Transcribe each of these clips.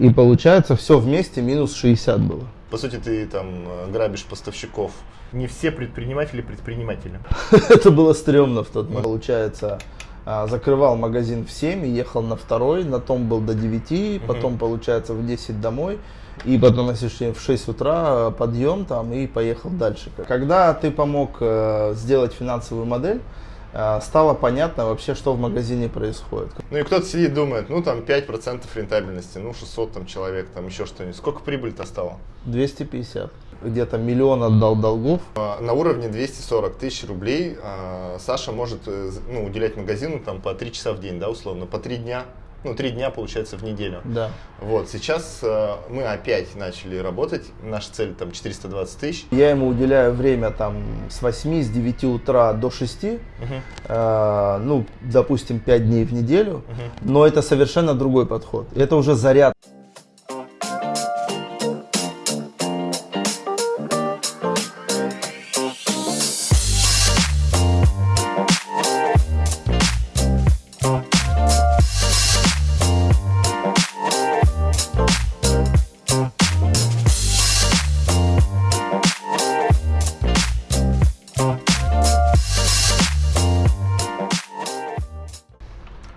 И получается все вместе минус 60 было. По сути, ты там э, грабишь поставщиков. Не все предприниматели предприниматели. Это было стрёмно в тот момент. Получается, а, закрывал магазин в 7 и ехал на второй, на том был до 9, потом, получается, в 10 домой. И потом, если что, в 6 утра подъем там и поехал дальше. Когда ты помог э, сделать финансовую модель, э, стало понятно вообще, что в магазине происходит. Ну и кто-то сидит, думает, ну там 5% рентабельности, ну 600 там человек, там еще что-нибудь. Сколько прибыль-то стало? 250. Где-то миллион отдал долгов. А, На уровне 240 тысяч рублей а, Саша может э, ну, уделять магазину там по 3 часа в день, да, условно, по 3 дня. Ну, 3 дня, получается, в неделю. Да. Вот, сейчас э, мы опять начали работать, наша цель там 420 тысяч. Я ему уделяю время там с 8, с 9 утра до 6, э, ну, допустим, 5 дней в неделю, но это совершенно другой подход. Это уже заряд.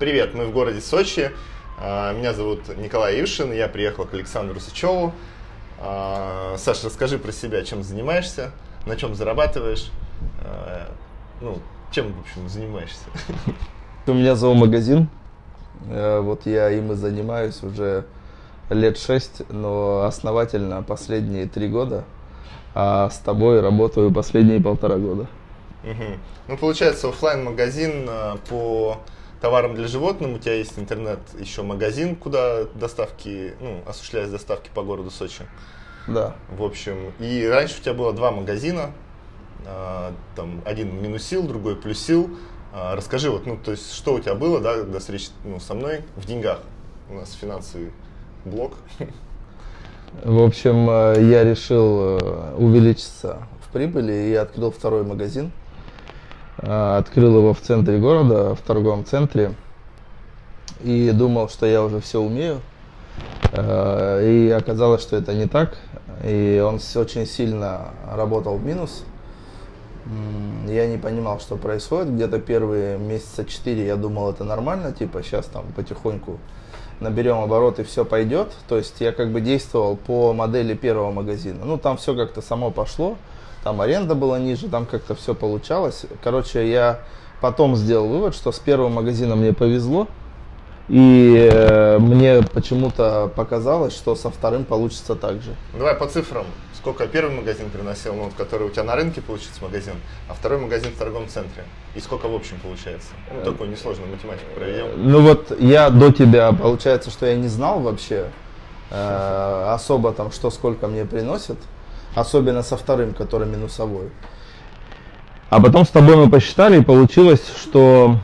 Привет, мы в городе Сочи. А, Меня зовут Николай Ившин, я приехал к Александру Сычеву. А, Саша, расскажи про себя, чем занимаешься, на чем зарабатываешь, а, ну, чем, в общем, занимаешься. У меня зоомагазин, Э, вот я им и занимаюсь уже лет 6, но основательно последние 3 года, а с тобой работаю последние полтора года. Мгм. Ну, получается, оффлайн магазин по товарам для животных. У тебя есть интернет, еще магазин, куда доставки, ну, осуществляешь доставки по городу Сочи. Да. В общем, и раньше у тебя было два магазина, а, там один минусил, другой плюсил. А, Расскажи, вот, ну, то есть, что у тебя было, да, до встречи ну, со мной в деньгах? У нас финансовый блок. В общем, э, я решил э, увеличиться в прибыли и открыл второй магазин. Э, Открыл его в центре города, в торговом центре. И думал, что я уже все умею. Э, И оказалось, что это не так. И он очень сильно работал в минус. Я не понимал, что происходит. Где-то первые месяца четыре я думал, это нормально, типа сейчас там потихоньку наберем обороты, все пойдет. То есть я как бы действовал по модели первого магазина. Ну, там все как-то само пошло. Там аренда была ниже, там как-то все получалось. Короче, я потом сделал вывод, что с первого магазина мне повезло. И э, мне почему-то показалось, что со вторым получится так же. Давай по цифрам. Сколько первый магазин приносил, ну, вот, который у тебя на рынке получится магазин, а второй магазин в торговом центре. И сколько в общем получается? Ну, такую несложную математику проведем. Ну вот я до тебя, получается, что я не знал вообще э, особо там, что сколько мне приносит. Особенно со вторым, который минусовой. А потом с тобой мы посчитали, и получилось, что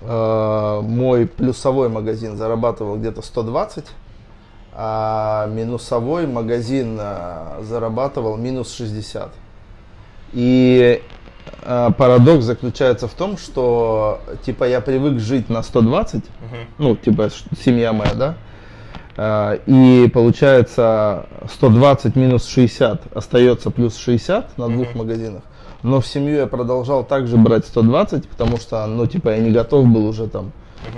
э, мой плюсовой магазин зарабатывал где-то 120, а минусовой магазин э, зарабатывал минус 60. И э, парадокс заключается в том, что типа я привык жить на 120, ну типа семья моя, да, и получается 120 минус 60 остается плюс 60 на двух магазинах. Но в семью я продолжал также брать 120, потому что, ну, типа, я не готов был уже там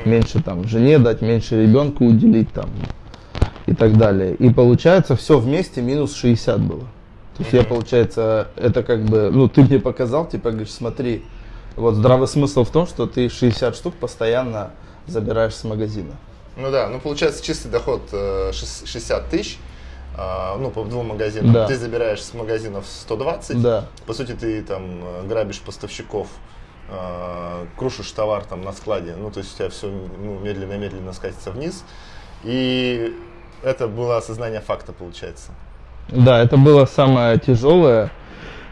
меньше там жене дать, меньше ребенку уделить там и так далее. И получается все вместе минус 60 было. То есть я, получается, это как бы, ну, ты мне показал, типа, говоришь, смотри, вот здравый смысл в том, что ты 60 штук постоянно забираешь с магазина. Ну да, ну получается чистый доход э, шес- 60 тысяч, а, ну по двум магазинам. Да. Ты забираешь с магазинов 120. Да. По сути, ты там э, грабишь поставщиков, э, крушишь товар там на складе, ну то есть у тебя все ну, медленно-медленно скатится вниз. И это было осознание факта, получается. Да, это было самое тяжелое.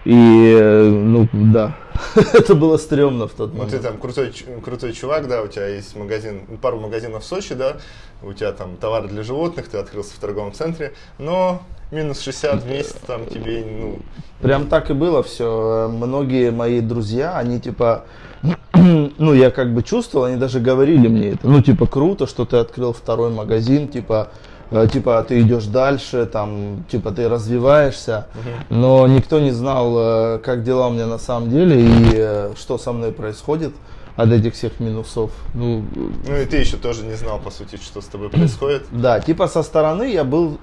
И, э, ну, да, это было стрёмно в тот Ну, ты момент. там крутой, крутой чувак, да, у тебя есть магазин, пару магазинов в Сочи, да, у тебя там товары для животных, ты открылся в торговом центре, но минус 60 в месяц там тебе, ну, Прям так и было все. Многие мои друзья, они типа ну, я как бы чувствовал, они даже говорили мне это, ну, типа, круто, что ты открыл второй магазин, типа, типа, ты идешь дальше, там, типа, ты развиваешься, но никто не знал, э, как дела у меня на самом деле и э, что со мной происходит от этих всех минусов. Ну, Ну и ты еще тоже не знал, по сути, что с тобой происходит. да, типа, со стороны я был,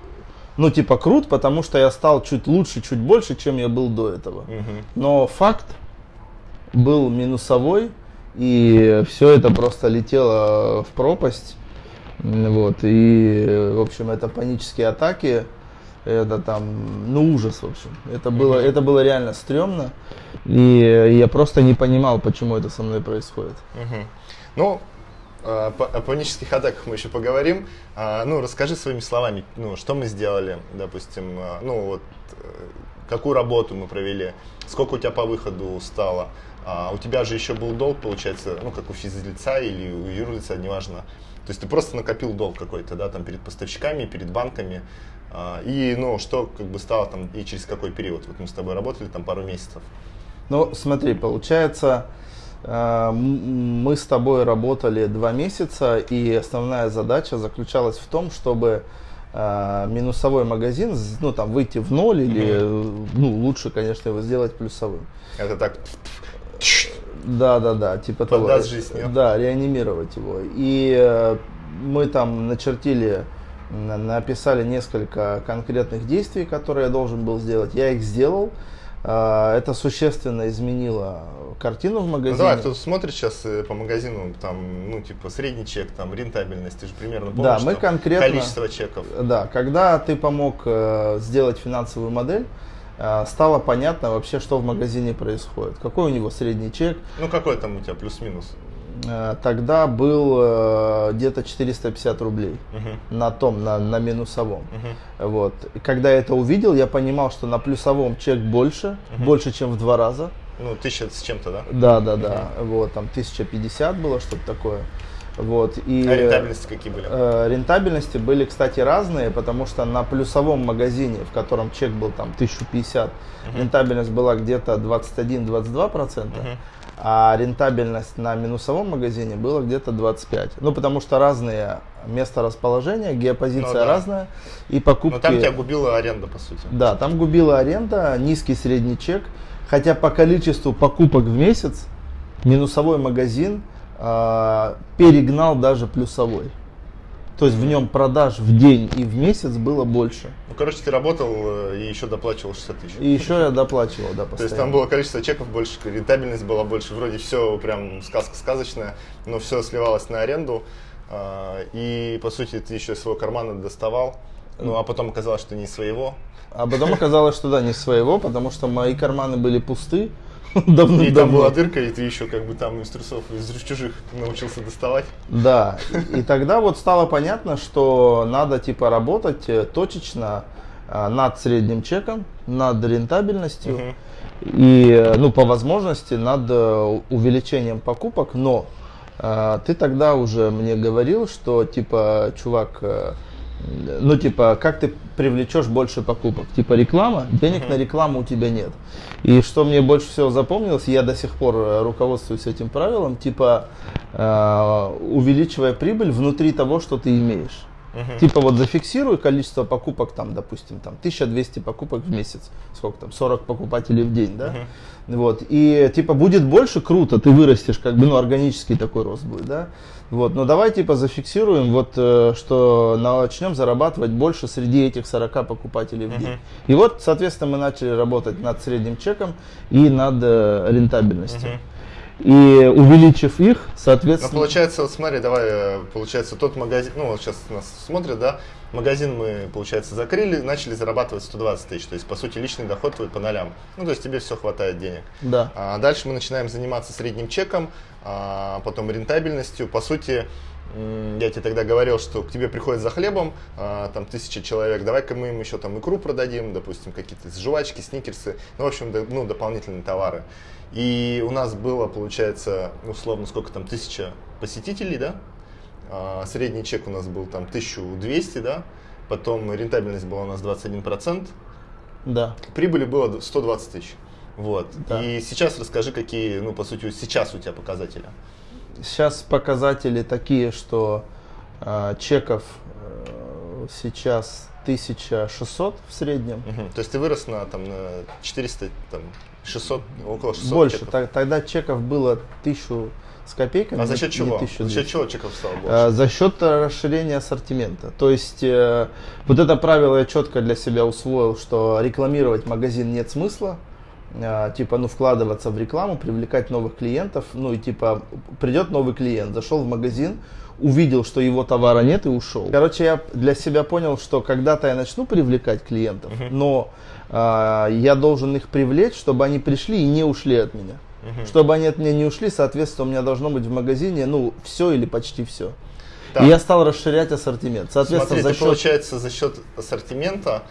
ну, типа, крут, потому что я стал чуть лучше, чуть больше, чем я был до этого. Но факт был минусовой, и все это просто летело в пропасть. Вот, и, в общем, это панические атаки, это там, ну, ужас, в общем. Это было, это было реально стрёмно, и я просто не понимал, почему это со мной происходит. Ну, а, о панических атаках мы еще поговорим. А, Ну, расскажи своими словами, ну, что мы сделали, допустим, а, ну, вот, э, какую работу мы провели, сколько у тебя по выходу стало. А, У тебя же еще был долг, получается, ну, как у физлица или у юрлица, неважно. То есть ты просто накопил долг какой-то, да, там, перед поставщиками, перед банками. А, И, ну, что как бы стало там и через какой период? Вот мы с тобой работали там пару месяцев. Ну, смотри, получается, э, мы с тобой работали два месяца, и основная задача заключалась в том, чтобы э, минусовой магазин, ну, там, выйти в ноль, или, э, ну, лучше, конечно, его сделать плюсовым. Это так, Да, да, да, типа того. Поддаст жизнью. Да, реанимировать его. И э, мы там начертили, на- написали несколько конкретных действий, которые я должен был сделать. Я их сделал. Э, Это существенно изменило картину в Ну магазине. давай, кто смотрит сейчас э, по магазину, там, ну, типа, средний чек, там, рентабельность, ты же примерно помнишь, Да, мы конкретно- количество чеков. Да, когда ты помог э, сделать финансовую модель, стало понятно вообще, что в магазине происходит. Какой у него средний чек, Ну, какой там у тебя плюс-минус? Э, Тогда был э, где-то 450 рублей Мгм. на том, на, на минусовом. Мгм. Вот. И когда я это увидел, я понимал, что на плюсовом чек больше, больше, чем в два раза. Ну, тысяча с чем-то, да? Да, да, да. Вот, там 1050 было, что-то такое. Вот. И, А рентабельности какие были? э, рентабельности были, кстати, разные, потому что на плюсовом магазине, в котором чек был там 1050, рентабельность была где-то 21-22%, а рентабельность на минусовом магазине была где-то 25%. Ну, потому что разные места расположения, геопозиция Ну да. разная, и покупки... Но там тебя губила аренда, по сути. Да, там губила аренда, низкий средний чек, хотя по количеству покупок в месяц минусовой магазин а, перегнал даже плюсовой. То есть в нем продаж в день и в месяц было больше. Ну, короче, ты работал э, и еще доплачивал 60 тысяч. И еще я доплачивал, да, постоянно. То есть там было количество чеков больше, рентабельность была больше, вроде все прям сказка сказочная, но все сливалось на аренду. а, И по сути ты еще из своего кармана доставал, ну а потом оказалось, что не своего. А потом оказалось, что да, не своего, потому что мои карманы были пусты И там была дырка, и ты еще как бы там из трусов, из чужих научился доставать. Да, и, тогда вот стало понятно, что надо типа работать э, точечно а, над средним чеком, над рентабельностью и, э, ну, по возможности над э, увеличением покупок, но э, ты тогда уже мне говорил, что типа, чувак, э, ну типа, как ты привлечешь больше покупок? Типа реклама, денег на рекламу у тебя нет. И что мне больше всего запомнилось, я до сих пор э, руководствуюсь этим правилом, типа э, увеличивая прибыль внутри того, что ты имеешь. Типа вот зафиксируй количество покупок, там, допустим, там 1200 покупок в месяц, сколько там, 40 покупателей в день, да? Вот, и типа будет больше, круто, ты вырастешь, как бы, ну, органический такой рост будет, да? Вот, но давай типа зафиксируем, вот, э, что начнем зарабатывать больше среди этих 40 покупателей в день. И вот, соответственно, мы начали работать над средним чеком и над э, рентабельностью. И увеличив их, Ну, соответственно... получается, вот смотри, давай, э, получается, тот магазин, ну, вот сейчас нас смотрят, да, магазин мы, получается, закрыли, начали зарабатывать 120 тысяч, то есть, по сути, личный доход твой по нолям, ну, то есть, тебе все хватает денег. Да. А дальше мы начинаем заниматься средним чеком, а потом рентабельностью. По сути, я тебе тогда говорил, что к тебе приходят за хлебом, а, там тысяча человек, давай-ка мы им еще там икру продадим, допустим, какие-то жвачки, сникерсы, ну, в общем, ну, дополнительные товары. И у нас было, получается, условно, сколько там, тысяча посетителей, да? А, средний чек у нас был там 1200, да? Потом рентабельность была у нас 21%. Да. Прибыли было 120 тысяч. Вот. Да. И сейчас расскажи, какие, ну, по сути, сейчас у тебя показатели. Сейчас показатели такие, что э, чеков э, сейчас 1600 в среднем. Мгм. То есть ты вырос на, там, на 400, там, 600, около 600 Больше. чеков. Тогда чеков было 1000 с копейками. А за счет чего? 1200. За счет чего чеков стало больше? А, За счет расширения ассортимента. То есть э, вот это правило я четко для себя усвоил, что рекламировать магазин нет смысла. А, Типа, ну, вкладываться в рекламу, привлекать новых клиентов. Ну, и типа, придет новый клиент, зашел в магазин, увидел, что его товара нет и ушел. Короче, я для себя понял, что когда-то я начну привлекать клиентов, но а, я должен их привлечь, чтобы они пришли и не ушли от меня. Чтобы они от меня не ушли, соответственно, у меня должно быть в магазине, ну, все или почти все. Так. И я стал расширять ассортимент. Соответственно, Смотри, за ты, счет... получается, за счет ассортимента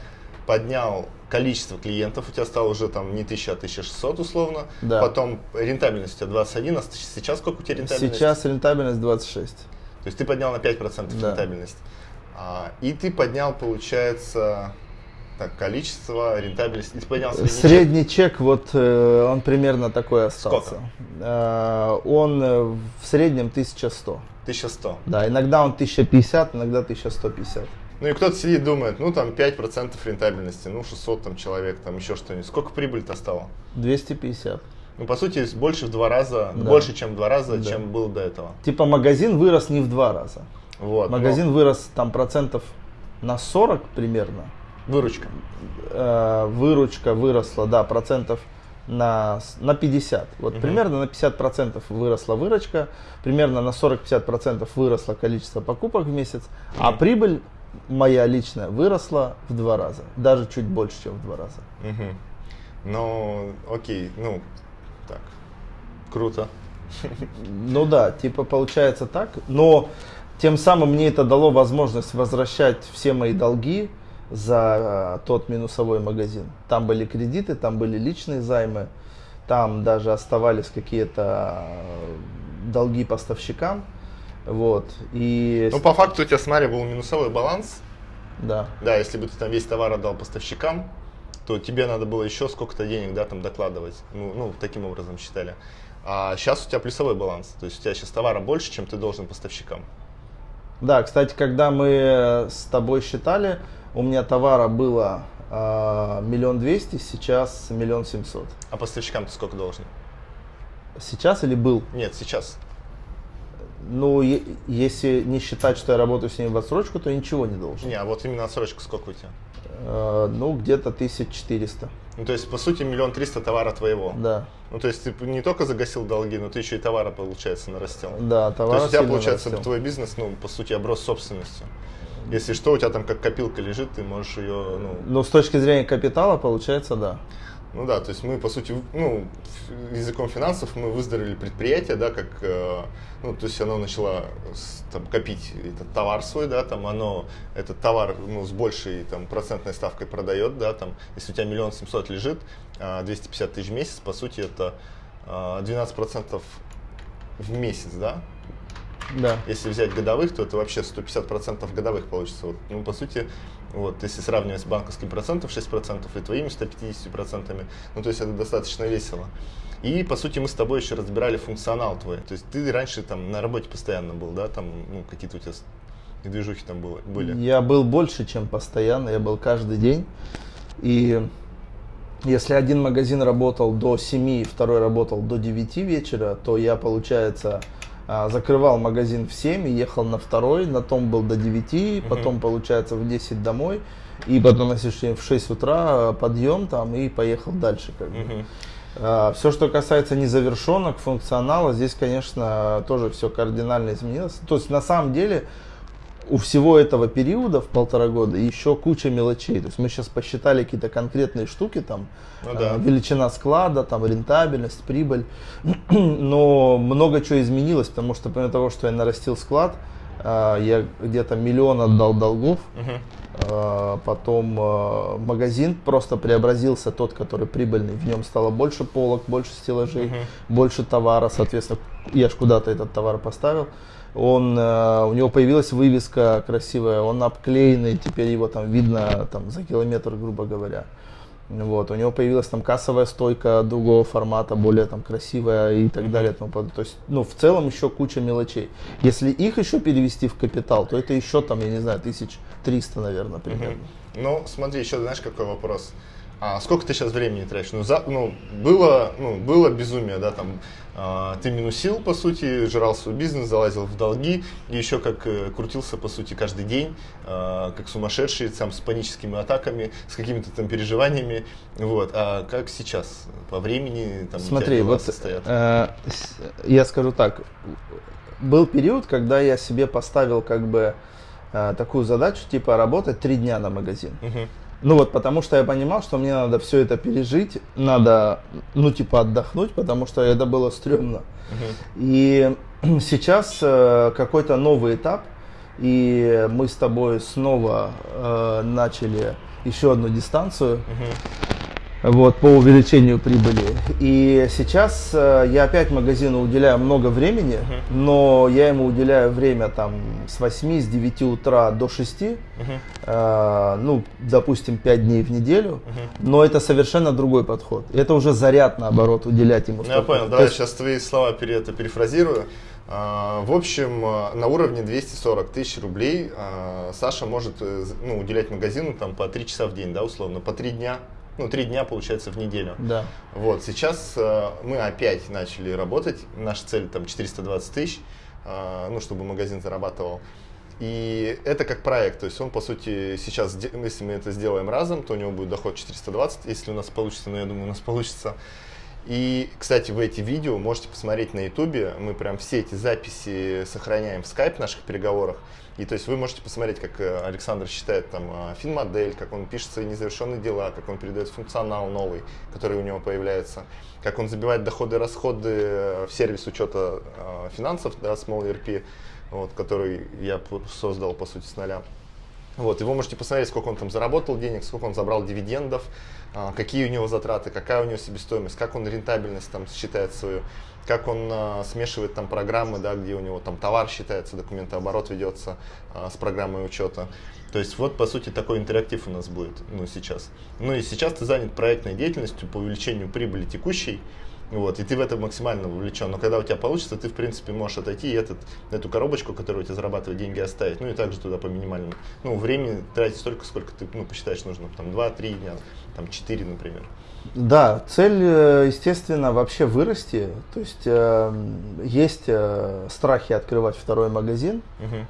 поднял количество клиентов, у тебя стало уже там не 1000, а 1600 условно. Да. Потом рентабельность у тебя 21, а сейчас сколько у тебя рентабельность? Сейчас рентабельность 26. То есть ты поднял на 5% Да. рентабельность. А, и ты поднял, получается, так, количество, рентабельность. И ты поднял средний чек. Средний чек, вот э, он примерно такой остался. Сколько? Э, он э, в среднем 1100. 1100. Да, иногда он 1050, иногда 1150. Ну и кто-то сидит думает, ну там 5% рентабельности, ну 600 там человек, там еще что-нибудь. Сколько прибыль-то стало? 250. Ну, по сути, больше в два раза, Да. больше, чем в два раза, Да. чем было до этого. Типа магазин вырос не в два раза. Вот. но Магазин вырос там процентов на 40 примерно. Выручка. Э, выручка выросла, да, процентов на, на 50. Вот примерно на 50 процентов выросла выручка, примерно на 40-50 процентов выросло количество покупок в месяц, а прибыль моя личная выросла в два раза, даже чуть больше, чем в два раза. Мгм. Ну, окей, ну, так, круто. Ну да, типа получается так, но тем самым мне это дало возможность возвращать все мои долги за э, тот минусовой магазин. Там были кредиты, там были личные займы, там даже оставались какие-то э, долги поставщикам. Вот. И Ну, по факту у тебя, смотри, был минусовой баланс. да. Да, если бы ты там весь товар отдал поставщикам, то тебе надо было еще сколько-то денег, да, там докладывать. Ну, ну, таким образом считали. А сейчас у тебя плюсовой баланс. То есть у тебя сейчас товара больше, чем ты должен поставщикам. Да, кстати, когда мы с тобой считали, у меня товара было э, миллион двести, сейчас миллион семьсот. А поставщикам ты сколько должен? Сейчас или был? Нет, сейчас. Ну, если не считать, что я работаю с ними в отсрочку, то ничего не должен. Не, а вот именно отсрочка сколько у тебя? Э, ну, где-то 1400. Ну, то есть, по сути, миллион триста товара твоего. Да. Ну, то есть, ты не только загасил долги, но ты еще и товара, получается, нарастил. Да, То товар есть, у тебя, получается, нарастил. твой бизнес, ну, по сути, оброс собственностью. Если что, у тебя там как копилка лежит, ты можешь ее, ну, Ну, с точки зрения капитала, получается, да. Ну да, то есть мы, по сути, ну, языком финансов мы выздоровели предприятие, да, как, э, ну, то есть оно начало там, копить этот товар свой, да, там оно, этот товар, ну, с большей, там, процентной ставкой продает, да, там, если у тебя миллион семьсот лежит, а, 250 тысяч в месяц, по сути, это а, 12 процентов в месяц, да, Да. если взять годовых, то это вообще 150% годовых получится. Вот, ну, по сути, вот, если сравнивать с банковским процентом 6% и твоими 150%, ну, то есть это достаточно весело. И, по сути, мы с тобой еще разбирали функционал твой. То есть ты раньше там на работе постоянно был, да, там, ну, какие-то у тебя движухи там было, были. Я был больше, чем постоянно, я был каждый день. И если один магазин работал до 7, второй работал до 9 вечера, то я, получается, закрывал магазин в 7 и ехал на второй, на том был до 9, потом, получается, в 10 домой. И потом, что, в 6 утра а, подъем там и поехал дальше. Как бы. Мгм. Все, что касается незавершенок, функционала, здесь, конечно, тоже все кардинально изменилось. То есть, на самом деле, у всего этого периода в полтора года еще куча мелочей. То есть мы сейчас посчитали какие-то конкретные штуки, там Ну да. э, величина склада, там рентабельность, прибыль. Но много чего изменилось, потому что помимо того, что я нарастил склад, э, я где-то миллион отдал долгов. Э, Потом магазин просто преобразился, тот, который прибыльный. В нем стало больше полок, больше стеллажей, больше товара. Соответственно, я ж куда-то этот товар поставил. Он, э, у него появилась вывеска красивая, он обклеенный, теперь его там видно там, за километр, грубо говоря. Вот, у него появилась там кассовая стойка другого формата, более там красивая и так далее. и тому подобное. То есть, ну, в целом еще куча мелочей. Если их еще перевести в капитал, то это еще там, я не знаю, тысяч триста, наверное, примерно. Ну, смотри, еще знаешь, какой вопрос? А сколько ты сейчас времени тратишь? Ну, за, ну, было, ну, было безумие, да, там, а, ты минусил, по сути, жрал свой бизнес, залазил в долги, и еще как э, крутился, по сути, каждый день, а, как сумасшедший, сам с паническими атаками, с какими-то там переживаниями, вот. А как сейчас по времени там Смотри, вот состоят? э, я скажу так. Был период, когда я себе поставил как бы э, такую задачу, типа работать три дня на магазин. Мгм. Ну вот, потому что я понимал, что мне надо все это пережить, надо, ну, типа, отдохнуть, потому что это было стрёмно. И сейчас э, какой-то новый этап, и мы с тобой снова э, начали еще одну дистанцию вот, по увеличению прибыли. И сейчас э, я опять магазину уделяю много времени, но я ему уделяю время там с 8, с 9 утра до 6, э, ну, допустим, 5 дней в неделю, но это совершенно другой подход. Это уже заряд, наоборот, уделять ему. Ну, я понял, давай есть- сейчас твои слова пере, это перефразирую. А, В общем, а, на уровне 240 тысяч рублей а, Саша может э, ну, уделять магазину там, по 3 часа в день, да, условно, по 3 дня. Ну, 3 дня, получается, в неделю. Да. Вот, сейчас э, мы опять начали работать. Наша цель там 420 тысяч, э, ну, чтобы магазин зарабатывал. И это как проект, то есть он, по сути, сейчас, если мы это сделаем разом, то у него будет доход 420, если у нас получится, но я думаю, у нас получится. И, кстати, вы эти видео можете посмотреть на ютубе, мы прям все эти записи сохраняем в скайп наших переговорах. И то есть вы можете посмотреть, как э, Александр считает там э, финмодель, как он пишет свои незавершенные дела, как он передает функционал новый, который у него появляется, как он забивает доходы и расходы э, в сервис учета финансов, да, Small ERP, вот, который я создал, по сути, с нуля. Вот, и вы можете посмотреть, сколько он там заработал денег, сколько он забрал дивидендов, какие у него затраты, какая у него себестоимость, как он рентабельность там считает свою, как он а, смешивает там программы, да, где у него там товар считается, документооборот ведется а, с программой учета. То есть вот, по сути, такой интерактив у нас будет, ну, сейчас. Ну, и сейчас ты занят проектной деятельностью по увеличению прибыли текущей, вот, и ты в это максимально вовлечен. Но когда у тебя получится, ты, в принципе, можешь отойти и этот, эту коробочку, которая у тебя зарабатывает деньги, оставить. Ну, и также туда по минимальному. Ну, времени тратить столько, сколько ты, ну, посчитаешь нужно. Там 2-3 дня, там 4, например. Да, цель, э, естественно, вообще вырасти. То есть э, есть э, страхи открывать второй магазин,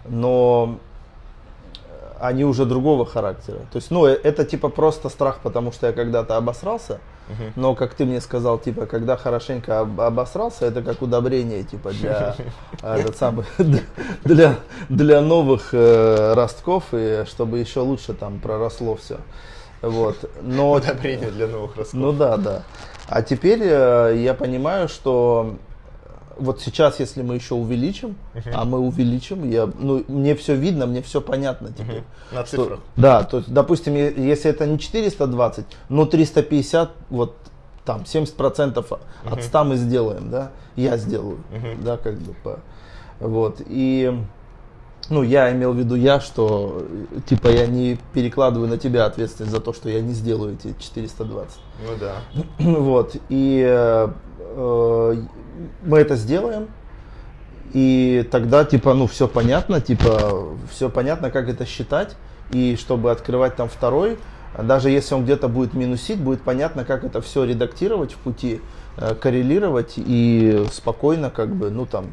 но они уже другого характера. То есть, ну, это типа просто страх, потому что я когда-то обосрался. Но, как ты мне сказал, типа, когда хорошенько об- обосрался, это как удобрение, типа, для, этот самый, для, для новых э, ростков, и чтобы еще лучше там проросло все. Вот. Но Удобрение для новых расходов. ну да, да. А теперь э, я понимаю, что вот сейчас, если мы еще увеличим, а мы увеличим, я, ну, мне все видно, мне все понятно теперь. На Что- цифрах. да, то есть, допустим, если это не 420, но 350, вот там 70% от 100 мы сделаем, да, я сделаю, да, как бы, по- вот, и, ну, я имел в виду я, что, типа, я не перекладываю на тебя ответственность за то, что я не сделаю эти 420. Ну да. Вот, и э, э, мы это сделаем, и тогда, типа, ну, все понятно, типа, все понятно, как это считать, и чтобы открывать там второй, даже если он где-то будет минусить, будет понятно, как это все редактировать в пути, э, коррелировать и спокойно, как бы, ну, там,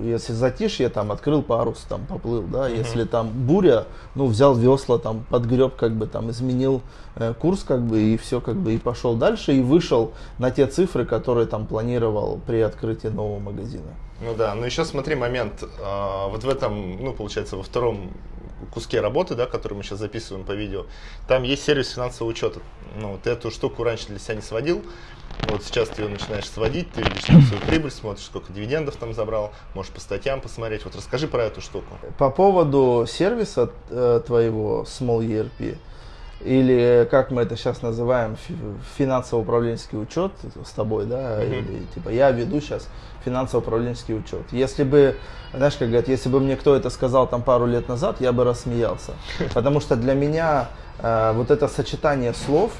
если затишье, там, открыл парус, там, поплыл, да, если там буря, ну, взял весла, там, подгреб, как бы, там, изменил э, курс, как бы, и все, как бы, и пошел дальше, и вышел на те цифры, которые там планировал при открытии нового магазина. Ну да, но еще смотри момент, а, вот в этом, ну получается во втором куске работы, да, который мы сейчас записываем по видео, там есть сервис финансового учета. Ну, ты эту штуку раньше для себя не сводил, вот сейчас ты ее начинаешь сводить, ты видишь там свою прибыль, смотришь, сколько дивидендов там забрал, можешь по статьям посмотреть. Вот расскажи про эту штуку. По поводу сервиса э, твоего Small ERP, или как мы это сейчас называем, фи- финансово-управленческий учет с тобой, да, или типа я веду сейчас финансово-управленческий учет. Если бы, знаешь, как говорят, если бы мне кто это сказал там пару лет назад, я бы рассмеялся. Потому что для меня э, вот это сочетание слов,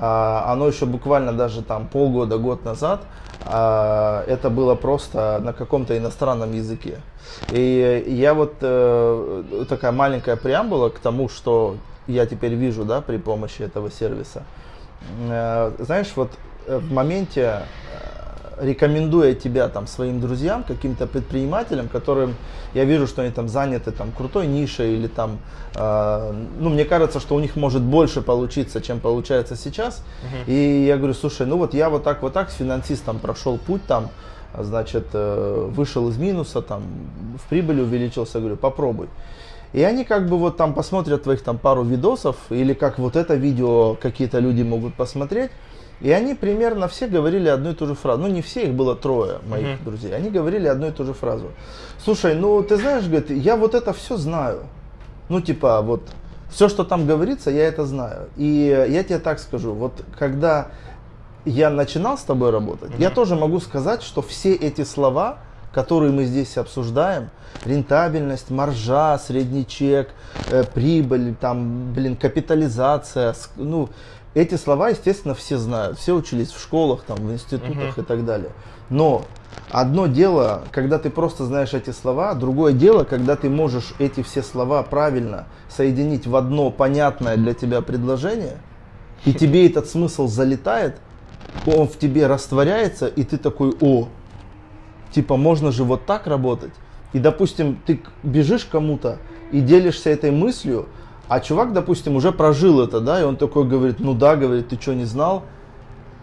оно еще буквально даже там полгода, год назад, а, это было просто на каком-то иностранном языке. И я вот э, такая маленькая преамбула к тому, что я теперь вижу, да, при помощи этого сервиса. Э, знаешь, вот в моменте рекомендуя тебя там своим друзьям, каким-то предпринимателям, которым я вижу, что они там заняты там крутой нишей или там, э, ну мне кажется, что у них может больше получиться, чем получается сейчас. Uh-huh. И я говорю, слушай, ну вот я вот так вот так с финансистом прошел путь там, значит, э, вышел из минуса, там в прибыли увеличился, говорю, попробуй. И они как бы вот там посмотрят твоих там пару видосов, или как вот это видео какие-то люди могут посмотреть, и они примерно все говорили одну и ту же фразу. Ну, не все, их было трое моих uh-huh. друзей. Они говорили одну и ту же фразу. Слушай, ну, ты знаешь, говорит, я вот это все знаю. Ну, типа, вот, все, что там говорится, я это знаю. И я тебе так скажу, вот, когда я начинал с тобой работать, uh-huh. я тоже могу сказать, что все эти слова, которые мы здесь обсуждаем, рентабельность, маржа, средний чек, э, прибыль, там, блин, капитализация, ну, эти слова, естественно, все знают, все учились в школах, там, в институтах uh-huh. и так далее. Но одно дело, когда ты просто знаешь эти слова, другое дело, когда ты можешь эти все слова правильно соединить в одно понятное для тебя предложение, и тебе этот смысл залетает, он в тебе растворяется, и ты такой, о, типа можно же вот так работать. И, допустим, ты бежишь кому-то и делишься этой мыслью, а чувак, допустим, уже прожил это, да, и он такой говорит, ну да, говорит, ты что, не знал?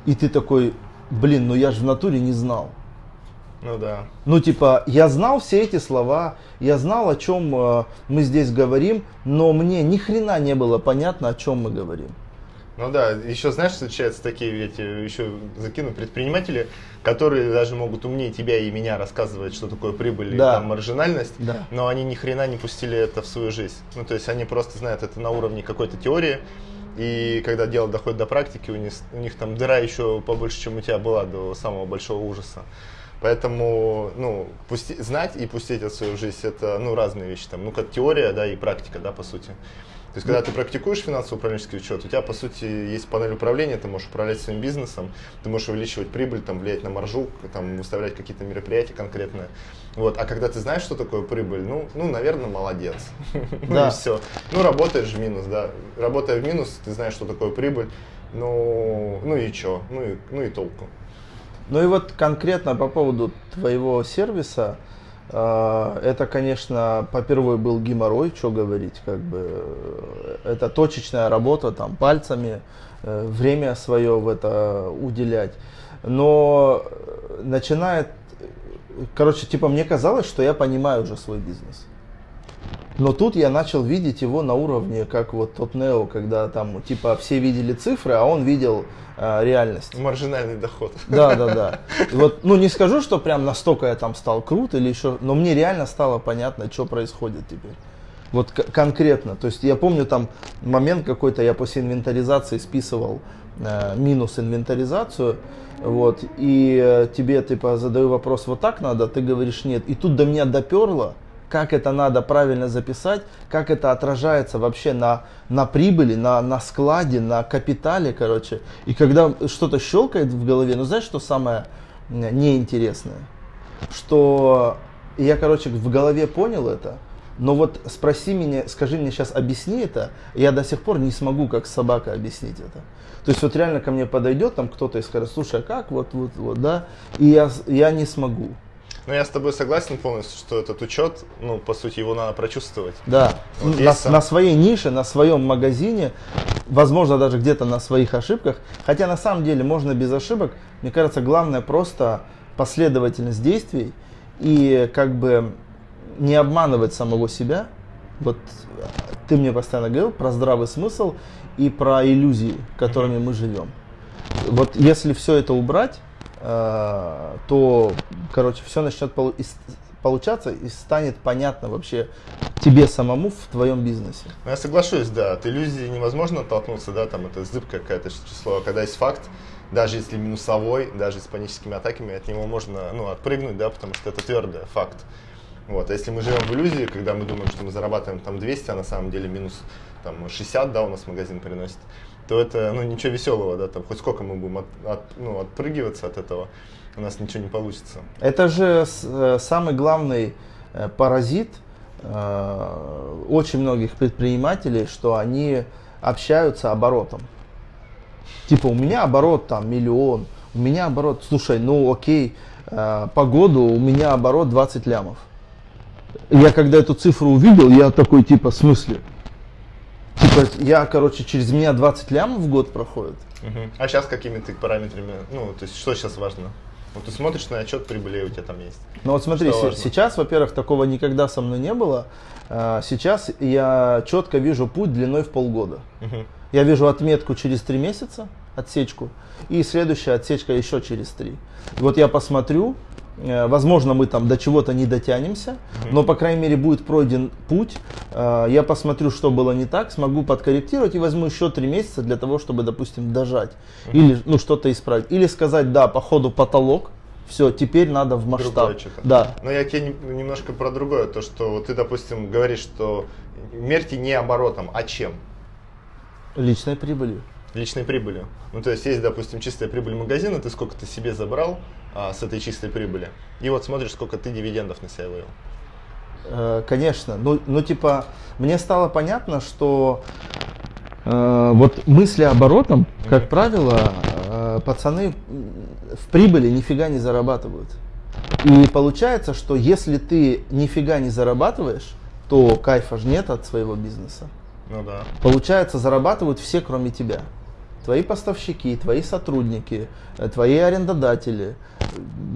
И ты такой, блин, ну я же в натуре не знал. Ну да. Ну типа, я знал все эти слова, я знал, о чем э, мы здесь говорим, но мне ни хрена не было понятно, о чем мы говорим. Ну да, еще знаешь, встречаются такие, эти еще закину предприниматели, которые даже могут умнее тебя и меня рассказывать, что такое прибыль да. и там маржинальность, да. но они ни хрена не пустили это в свою жизнь. Ну то есть они просто знают это на уровне какой-то теории, и когда дело доходит до практики, у них, у них там дыра еще побольше, чем у тебя была до самого большого ужаса. Поэтому, ну, пусти, знать и пустить это в свою жизнь, это, ну, разные вещи. Там, ну, как теория, да, и практика, да, по сути. То есть, когда ты практикуешь финансово-управленческий учет, у тебя, по сути, есть панель управления, ты можешь управлять своим бизнесом, ты можешь увеличивать прибыль, там, влиять на маржу, там, выставлять какие-то мероприятия конкретные. Вот. А когда ты знаешь, что такое прибыль, ну, ну наверное, молодец. Ну и все. Ну, работаешь в минус, да. Работая в минус, ты знаешь, что такое прибыль. Ну, ну и что? Ну и, ну и толку. Ну и вот конкретно по поводу твоего сервиса, это, конечно, попервой был геморрой, что говорить, как бы это точечная работа, там пальцами, э, время свое в это уделять. Но начинает, короче, типа мне казалось, что я понимаю уже свой бизнес. Но тут я начал видеть его на уровне, как вот тот Нео, когда там типа все видели цифры, а он видел э, реальность. Маржинальный доход. Да, да, да. И вот, ну не скажу, что прям настолько я там стал крут или еще, но мне реально стало понятно, что происходит теперь. Вот конкретно. То есть я помню там момент какой-то, я после инвентаризации списывал э, минус инвентаризацию, вот, и э, тебе типа задаю вопрос, вот так надо, ты говоришь нет. И тут до меня доперло, как это надо правильно записать, как это отражается вообще на, на прибыли, на, на складе, на капитале, короче. И когда что-то щелкает в голове, ну знаешь, что самое неинтересное? Что я, короче, в голове понял это, но вот спроси меня, скажи мне сейчас, объясни это, я до сих пор не смогу, как собака, объяснить это. То есть вот реально ко мне подойдет там кто-то и скажет, слушай, а как, вот, вот, вот, да, и я, я не смогу. Ну, я с тобой согласен полностью, что этот учет, ну, по сути, его надо прочувствовать. Да, вот на, сам... на своей нише, на своем магазине, возможно, даже где-то на своих ошибках. Хотя, на самом деле, можно без ошибок. Мне кажется, главное просто последовательность действий и как бы не обманывать самого себя. Вот ты мне постоянно говорил про здравый смысл и про иллюзии, которыми mm-hmm. мы живем. Вот если все это убрать, Э, то, короче, все начнет получаться и станет понятно вообще тебе самому в твоем бизнесе. Ну, я соглашусь, да, от иллюзии невозможно оттолкнуться, да, там это зыбкое какое-то число, когда есть факт, даже если минусовой, даже с паническими атаками, от него можно, ну, отпрыгнуть, да, потому что это твердый факт. Вот, а если мы живем в иллюзии, когда мы думаем, что мы зарабатываем там 200, а на самом деле минус там 60, да, у нас магазин приносит, то это ну, ничего веселого, да, там хоть сколько мы будем от, от, ну, отпрыгиваться от этого, у нас ничего не получится. Это же э, самый главный э, паразит э, очень многих предпринимателей, что они общаются оборотом. Типа у меня оборот там миллион, у меня оборот, слушай, ну окей, по году у меня оборот 20 лямов. Я когда эту цифру увидел, я такой типа, в смысле? Типа я, короче, через меня 20 лямов в год проходит. Мгм. А сейчас какими ты параметрами, ну, то есть что сейчас важно? Вот ты смотришь на отчет прибыли, у тебя там есть. Ну вот смотри, Что важно? сейчас, во-первых, такого никогда со мной не было. А, Сейчас я четко вижу путь длиной в полгода. Мгм. Я вижу отметку через три месяца, отсечку, и следующая отсечка еще через три. Вот я посмотрю, возможно, мы там до чего-то не дотянемся, но, по крайней мере, будет пройден путь. Э, Я посмотрю, что было не так, смогу подкорректировать и возьму еще три месяца для того, чтобы, допустим, дожать. Или ну, что-то исправить. Или сказать, да, по ходу потолок, все, теперь надо в масштаб. Да, Но я тебе не- немножко про другое, то что вот ты, допустим, говоришь, что мерьте не оборотом, а чем? личной прибылью. Личной прибылью. Ну, то есть есть, допустим, чистая прибыль магазина, ты сколько ты себе забрал а, с этой чистой прибыли, и вот смотришь, сколько ты дивидендов на себя вывел. Э, Конечно. Ну, ну, типа, мне стало понятно, что э, вот мысли оборотом, как правило, э, пацаны в прибыли нифига не зарабатывают. И получается, что если ты нифига не зарабатываешь, то кайфа же нет от своего бизнеса. Ну да. Получается, зарабатывают все, кроме тебя. Твои поставщики, твои сотрудники, э, твои арендодатели, э,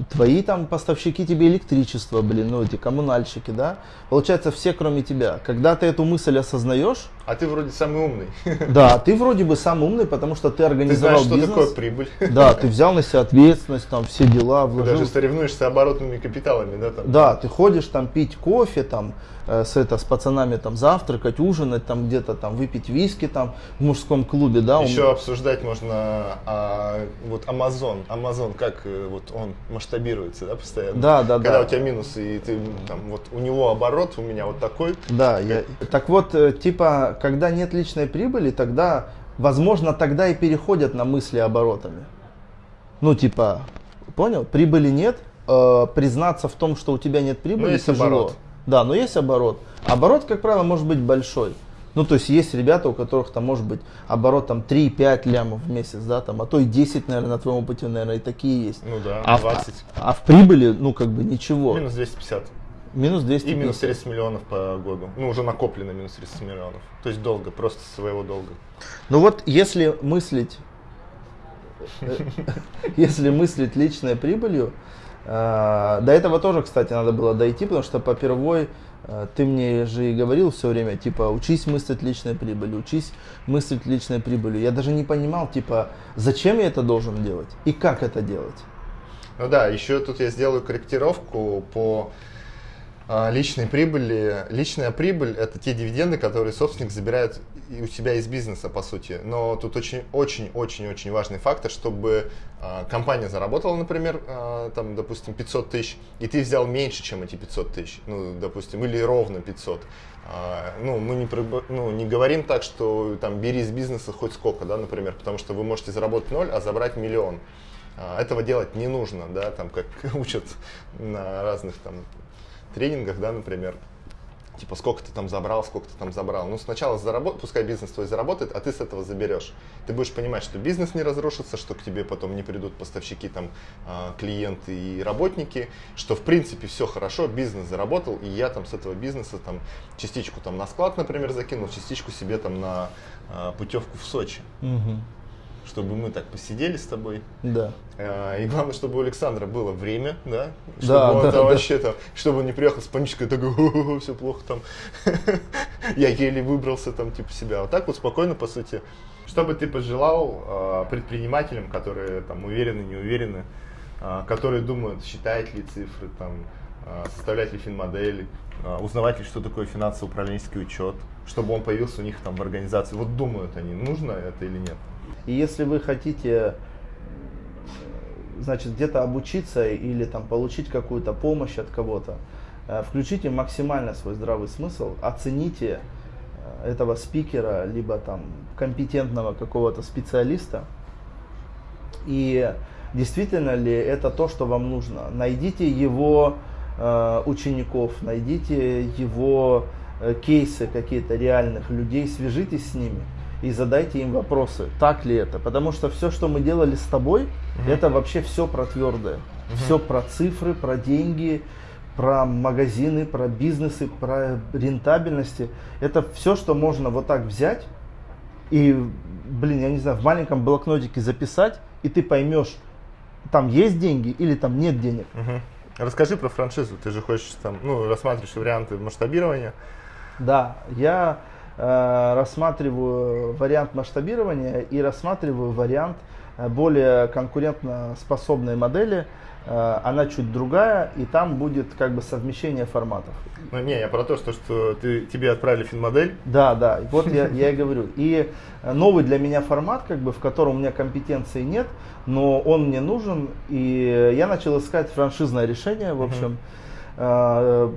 твои там поставщики тебе электричества, блин, ну эти коммунальщики, да. Получается, все, кроме тебя. Когда ты эту мысль осознаешь, А ты вроде самый умный. да, ты вроде бы сам умный, потому что ты Ты организовал знаешь, что бизнес. такое прибыль. Да, ты взял на себя ответственность, там все дела, Ты вложил. даже соревнуешься оборотными капиталами, да? Там? Да, ты ходишь там пить кофе, там э, с, это, с пацанами там завтракать, ужинать, там где-то там выпить виски там в мужском клубе, да. Еще обсуждать можно а, вот Amazon. Amazon, как э, вот он масштабируется, да, постоянно? Да, да, Когда да. у тебя минусы, и ты там вот у него оборот, у меня вот такой. Да, я, так вот, э, типа, когда нет личной прибыли, тогда, возможно, тогда и переходят на мысли оборотами. Ну, типа, понял? Прибыли нет, э, признаться в том, что у тебя нет прибыли, Но есть тяжело. оборот. Да, но есть оборот. Оборот, как правило, может быть большой. Ну, то есть есть ребята, у которых там может быть оборот там 3-5 лямов в месяц, да, там, а то и 10, наверное, на твоем опыте, наверное, и такие есть. Ну да, А в, 20. а в прибыли, ну, как бы ничего. Минус 250. Минус 200. И минус 30 миллионов по году. Ну, уже накоплено минус 30 миллионов. То есть долго, просто своего долга. Ну вот, если мыслить, э, если мыслить личной прибылью, э, до этого тоже, кстати, надо было дойти, потому что по первой э, ты мне же и говорил все время, типа, учись мыслить личной прибылью, учись мыслить личной прибылью. Я даже не понимал, типа, зачем я это должен делать и как это делать. Ну да, еще тут я сделаю корректировку по личной прибыли. Личная прибыль – это те дивиденды, которые собственник забирает у себя из бизнеса, по сути. Но тут очень-очень-очень-очень важный фактор, чтобы а, компания заработала, например, а, там, допустим, 500 тысяч, и ты взял меньше, чем эти 500 тысяч, ну, допустим, или ровно 500. А, ну, мы не, ну, не говорим так, что там бери из бизнеса хоть сколько, да, например, потому что вы можете заработать ноль, а забрать миллион. А, Этого делать не нужно, да, там как учат на разных там тренингах, да, например. Типа, сколько ты там забрал, сколько ты там забрал. Ну, сначала заработай, пускай бизнес твой заработает, а ты с этого заберешь. Ты будешь понимать, что бизнес не разрушится, что к тебе потом не придут поставщики, там, а, клиенты и работники, что, в принципе, все хорошо, бизнес заработал, и я там с этого бизнеса там частичку там на склад, например, закинул, частичку себе там на а, путевку в Сочи. Чтобы мы так посидели с тобой, Да. а, И главное, чтобы у Александра было время, да, чтобы Да, он да, там да. вообще там, чтобы он не приехал с панической, такой, все плохо там, я еле выбрался там, типа себя. Вот так вот спокойно, по сути. Что бы ты пожелал э, предпринимателям, которые там уверены, не уверены, э, которые думают, считать ли цифры, там, э, составлять ли финмодели, узнавать ли, что такое финансово-управленческий учет, чтобы он появился у них там в организации. Вот думают они, нужно это или нет. И если вы хотите, значит, где-то обучиться или там получить какую-то помощь от кого-то, э, включите максимально свой здравый смысл, оцените э, этого спикера, либо там компетентного какого-то специалиста. И действительно ли это то, что вам нужно. Найдите его э, учеников, найдите его кейсы какие-то реальных людей, свяжитесь с ними и задайте им вопросы, так ли это. Потому что все, что мы делали с тобой, угу. это вообще все про твердое. Угу. Все про цифры, про деньги, про магазины, про бизнесы, про рентабельности. Это все, что можно вот так взять и, блин, я не знаю, в маленьком блокнотике записать, и ты поймешь, там есть деньги или там нет денег. Угу. Расскажи про франшизу. Ты же хочешь там, ну, рассматриваешь варианты масштабирования. Да, я рассматриваю вариант масштабирования и рассматриваю вариант э, более конкурентно способной модели, Э, она чуть другая, и там будет как бы совмещение форматов. Ну не, я про то, что, что ты, тебе отправили финмодель. Да, да, вот я, я и говорю. И новый для меня формат, как бы, в котором у меня компетенции нет, но он мне нужен, и я начал искать франшизное решение, в общем. Uh-huh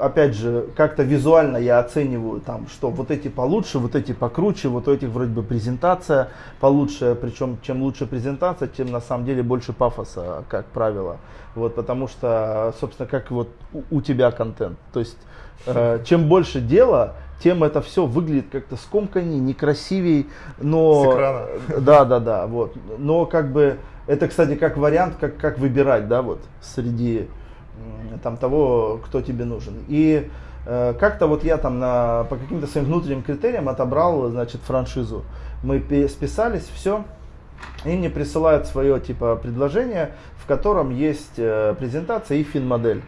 опять же, как-то визуально я оцениваю, там, что вот эти получше, вот эти покруче, вот у этих вроде бы презентация получше, причем чем лучше презентация, тем на самом деле больше пафоса, как правило. Вот, потому что, собственно, как вот у, у тебя контент. То есть, э, чем больше дела, тем это все выглядит как-то скомканнее, некрасивей, но... С экрана. Да, да, да, вот. Но как бы, это, кстати, как вариант, как, как выбирать, да, вот, среди там, того, кто тебе нужен. И э, как-то вот я там на, по каким-то своим внутренним критериям отобрал, значит, франшизу. Мы списались, все. И мне присылают свое типа предложение, в котором есть э, презентация и фин-модель.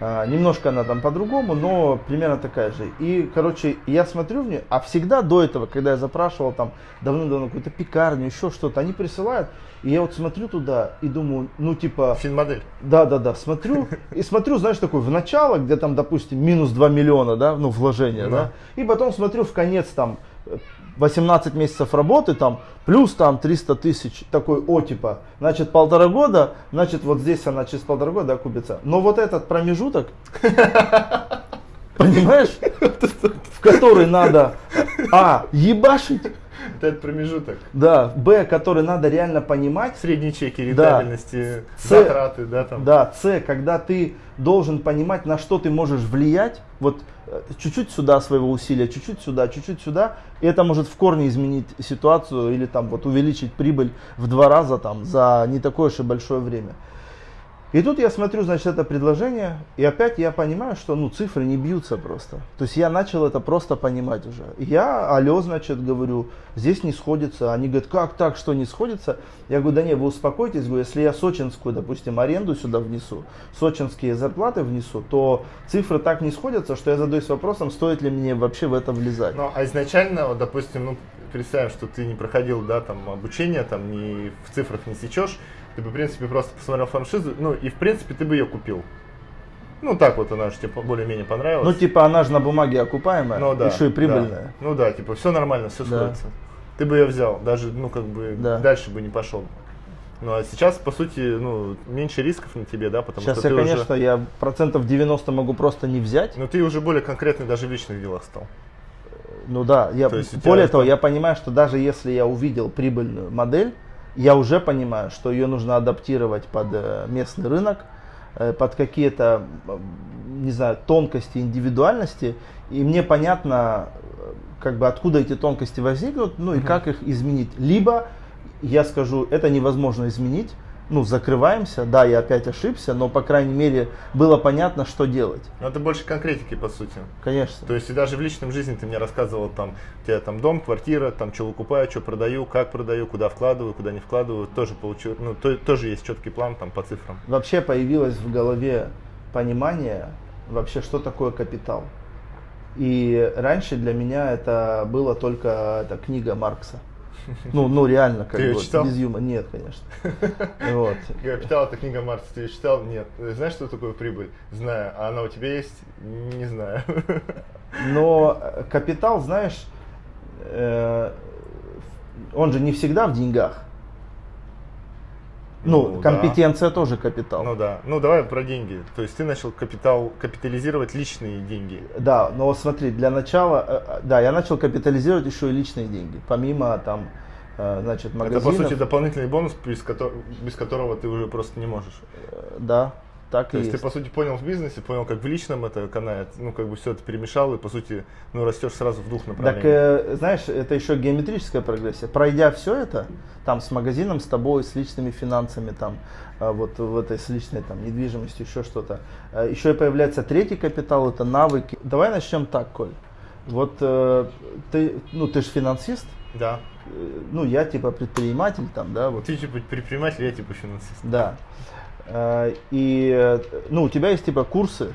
Uh-huh. Немножко она там по-другому, но примерно такая же. И, короче, я смотрю в нее, а всегда до этого, когда я запрашивал там давно-давно какую-то пекарню, еще что-то, они присылают, и я вот смотрю туда и думаю, ну типа... Финмодель. Да, да, да, смотрю, и смотрю, знаешь, такой в начало, где там, допустим, минус 2 миллиона, да, ну, вложения, да, да и потом смотрю в конец там 18 месяцев работы, там, плюс там 300 тысяч, такой, о, типа, значит, полтора года, значит, вот здесь она через полтора года окупится. Но вот этот промежуток, понимаешь, в который надо, а, ебашить, этот промежуток. Да, Б, который надо реально понимать. Средние чеки, рентабельности, да. затраты, да, там. Да, С, когда ты должен понимать, на что ты можешь влиять, вот э, чуть-чуть сюда своего усилия, чуть-чуть сюда, чуть-чуть сюда, и это может в корне изменить ситуацию или там вот увеличить прибыль в два раза там за не такое уж и большое время. И тут я смотрю, значит, это предложение, и опять я понимаю, что, ну, цифры не бьются просто. То есть я начал это просто понимать уже. Я, алло, значит, говорю, здесь не сходится. Они говорят, как так, что не сходится? Я говорю, да не, вы успокойтесь, говорю, если я сочинскую, допустим, аренду сюда внесу, сочинские зарплаты внесу, то цифры так не сходятся, что я задаюсь вопросом, стоит ли мне вообще в это влезать. Ну, а изначально, вот, допустим, ну, представим, что ты не проходил, да, там, обучение, там, не в цифрах не сечешь, ты бы, в принципе, просто посмотрел франшизу, ну, и, в принципе, ты бы ее купил. Ну, так вот она же тебе более-менее понравилась. Ну, типа, она же на бумаге окупаемая, ну, да, еще и прибыльная. Да. Ну, да, типа, все нормально, все да. сходится. Ты бы ее взял, даже, ну, как бы, да. дальше бы не пошел. Ну, а сейчас, по сути, ну, меньше рисков на тебе, да, потому сейчас что я, ты конечно, уже... я процентов 90 могу просто не взять. Но ты уже более конкретный даже в личных делах стал. Ну да, я, более того, я понимаю, что даже если я увидел прибыльную модель, я уже понимаю, что ее нужно адаптировать под э, местный рынок, э, под какие-то, не знаю, тонкости, индивидуальности, и мне понятно, э, как бы откуда эти тонкости возникнут, ну и угу. как их изменить. Либо я скажу, это невозможно изменить, ну, закрываемся, да, я опять ошибся, но, по крайней мере, было понятно, что делать. Но это больше конкретики, по сути. Конечно. То есть, и даже в личном жизни ты мне рассказывал, там, у тебя там дом, квартира, там, что выкупаю, что продаю, как продаю, куда вкладываю, куда не вкладываю, тоже получил, ну, то, тоже есть четкий план, там, по цифрам. Вообще появилось в голове понимание, вообще, что такое капитал. И раньше для меня это было только эта книга Маркса. Ну, ну реально, как ты бы, читал? без юмора. Нет, конечно. Вот. Капитал это книга Маркса, ты ее читал? Нет. Знаешь, что такое прибыль? Знаю. А она у тебя есть? Не знаю. Но э, капитал, знаешь, э, он же не всегда в деньгах. Ну, компетенция да. тоже капитал. Ну да. Ну давай про деньги. То есть ты начал капитал капитализировать личные деньги. Да, но смотри, для начала, э, э, да, я начал капитализировать еще и личные деньги, помимо там, э, значит, магазинов. Это по сути дополнительный бонус, без которого, без которого ты уже просто не можешь. Да, так То есть, есть ты, по сути, понял в бизнесе, понял, как в личном это канает, ну, как бы все это перемешал, и, по сути, ну, растешь сразу в двух направлениях. Так, э, знаешь, это еще геометрическая прогрессия. Пройдя все это, там, с магазином, с тобой, с личными финансами, там, э, вот в этой, с личной, там, недвижимостью, еще что-то. Э, еще и появляется третий капитал, это навыки. Давай начнем так, Коль. Вот э, ты, ну, ты же финансист. Да. Э, ну, я типа предприниматель там, да. Вот. Ты типа предприниматель, я типа финансист. Да. Э, и ну, у тебя есть типа курсы,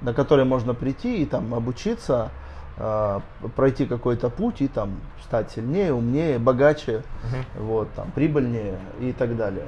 на которые можно прийти и там обучиться, э, пройти какой-то путь и там стать сильнее, умнее, богаче, uh-huh. вот, там, прибыльнее и так далее.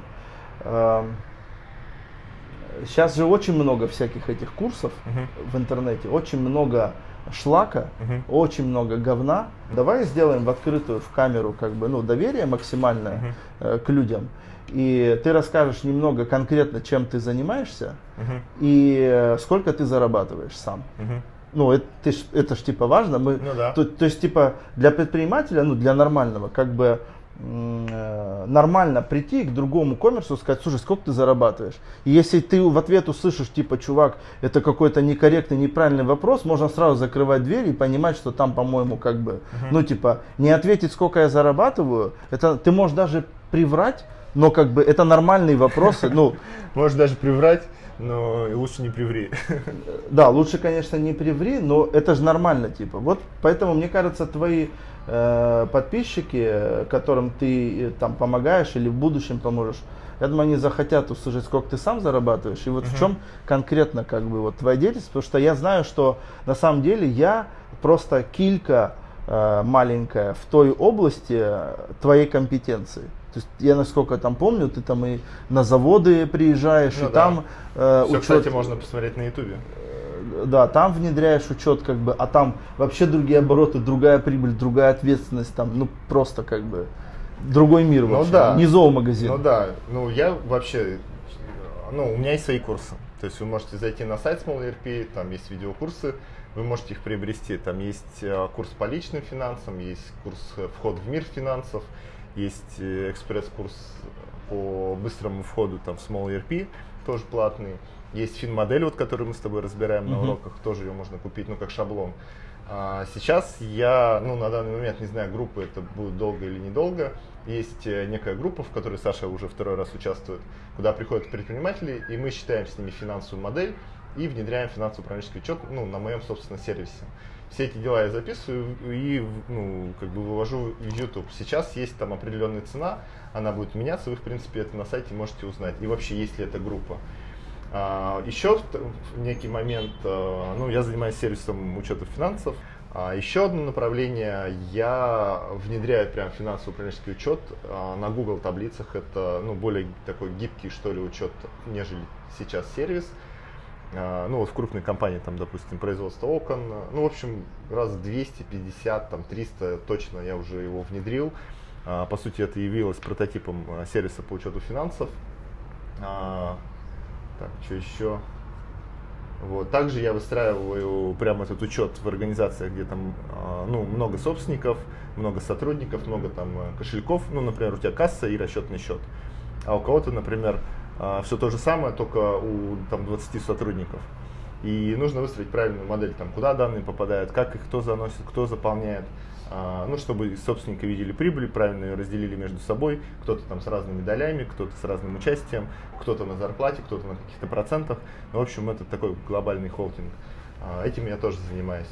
Сейчас же очень много всяких этих курсов uh-huh. в интернете, очень много шлака, uh-huh. очень много говна. Давай сделаем в открытую, в камеру, как бы, ну, доверие максимальное uh-huh. к людям и ты расскажешь немного конкретно, чем ты занимаешься uh-huh. и э, сколько ты зарабатываешь сам. Uh-huh. Ну, это, ж, это ж типа важно. Мы, ну, да. то, то есть, типа, для предпринимателя, ну, для нормального, как бы э, нормально прийти к другому коммерсу и сказать, слушай, сколько ты зарабатываешь? И если ты в ответ услышишь, типа, чувак, это какой-то некорректный, неправильный вопрос, можно сразу закрывать дверь и понимать, что там, по-моему, как бы, uh-huh. ну, типа, не ответить, сколько я зарабатываю, это ты можешь даже приврать, но как бы это нормальные вопросы. Ну, Можешь даже приврать, но лучше не приври. Да, лучше, конечно, не приври, но это же нормально, типа. Вот поэтому, мне кажется, твои э, подписчики, которым ты э, там помогаешь или в будущем поможешь, я думаю, они захотят услышать, сколько ты сам зарабатываешь, и вот uh-huh. в чем конкретно как бы вот твоя деятельность, потому что я знаю, что на самом деле я просто килька э, маленькая в той области э, твоей компетенции. То есть я насколько там помню, ты там и на заводы приезжаешь, ну, и да. там э, Все, учет. кстати, можно посмотреть на ютубе. Э, да, там внедряешь учет, как бы, а там вообще другие обороты, другая прибыль, другая ответственность, там, ну просто как бы другой мир ну, вообще, да. не зоомагазин. Ну да, ну я вообще, ну у меня есть свои курсы. То есть вы можете зайти на сайт Small ERP, там есть видеокурсы, вы можете их приобрести. Там есть э, курс по личным финансам, есть курс э, вход в мир финансов, есть э, экспресс-курс по быстрому входу там, в Small ERP, тоже платный. Есть фин-модель, вот, которую мы с тобой разбираем на уроках, тоже ее можно купить, ну, как шаблон. А сейчас я, ну, на данный момент не знаю, группы это будет долго или недолго. Есть э, некая группа, в которой Саша уже второй раз участвует, куда приходят предприниматели, и мы считаем с ними финансовую модель и внедряем финансово-управленческий учет ну, на моем собственном сервисе все эти дела я записываю и ну, как бы вывожу в YouTube. Сейчас есть там определенная цена, она будет меняться, вы в принципе это на сайте можете узнать. И вообще, есть ли эта группа. А, еще некий момент, а, ну, я занимаюсь сервисом учета финансов. А еще одно направление, я внедряю прям финансово-управленческий учет а, на Google таблицах. Это ну, более такой гибкий, что ли, учет, нежели сейчас сервис. А, ну вот в крупной компании, там, допустим, производство окон, ну, в общем, раз 250, там, 300 точно я уже его внедрил. А, по сути, это явилось прототипом а, сервиса по учету финансов. Так, что еще? Вот. Также я выстраиваю прямо этот учет в организациях, где там ну, много собственников, много сотрудников, много там кошельков. Ну, например, у тебя касса и расчетный счет. А у кого-то, например, все то же самое, только у там, 20 сотрудников. И нужно выстроить правильную модель, там, куда данные попадают, как их кто заносит, кто заполняет. А, ну, чтобы собственники видели прибыль, правильно ее разделили между собой. Кто-то там с разными долями, кто-то с разным участием, кто-то на зарплате, кто-то на каких-то процентах. Ну, в общем, это такой глобальный холдинг. А, этим я тоже занимаюсь.